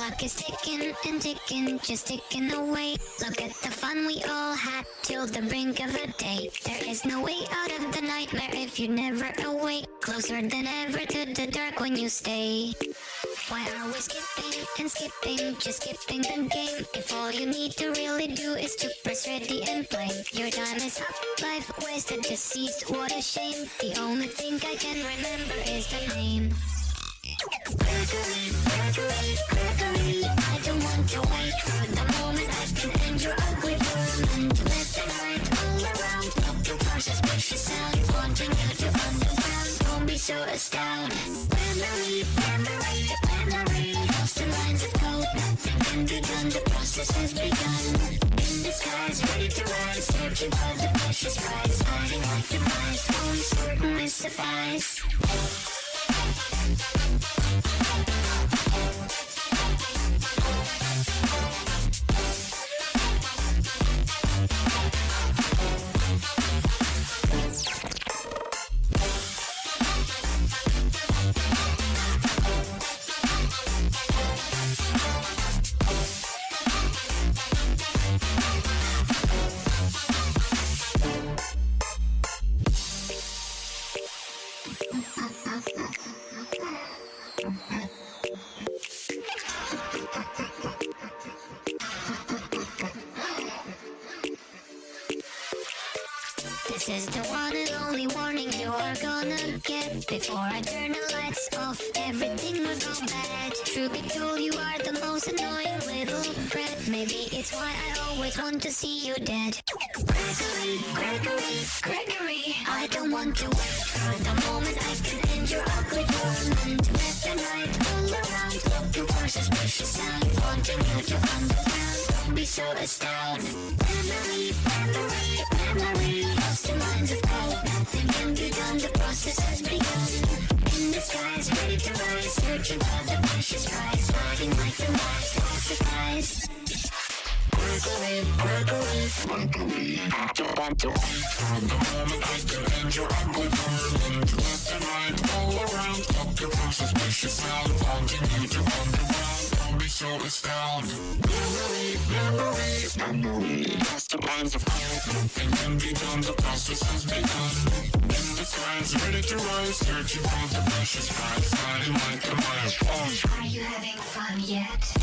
clock is ticking and ticking, just ticking away. Look at the fun we all had till the brink of a day. There is no way out of the nightmare if you're never awake. Closer than ever to the dark when you stay. Why are we skipping and skipping, just skipping the game? If all you need to really do is to press ready and play. Your time is up, life wasted, deceased, what a shame. The only thing I can remember is the name. Sound Wanting you to understand Don't be so astounded Memory, memory, memory Lost the lines of code Nothing can be done The process has begun In disguise, ready to rise Searching for the precious prize Hiding like the mice Only certain is suffice This is the one and only warning you are gonna get. Before I turn the lights off, everything will go bad. Truth be told, you are the most annoying little brat Maybe it's why I always want to see you dead. Gregory, Gregory, Gregory I don't want to wait for the torment Left and you. Lost in lines of code Nothing can be done The process has begun In the ready to rise Searching for the precious prize Hiding like the Lost the skies Gregory, Gregory, Gregory don't want to wait for the moment I can end your ugly around Up your suspicious sound you to underground Don't be so astounded Memory, memory, memory lines of hope Nothing can be done The process has begun In the skies, ready to rise Searching for the precious prize Hiding like a mice Are you having fun yet?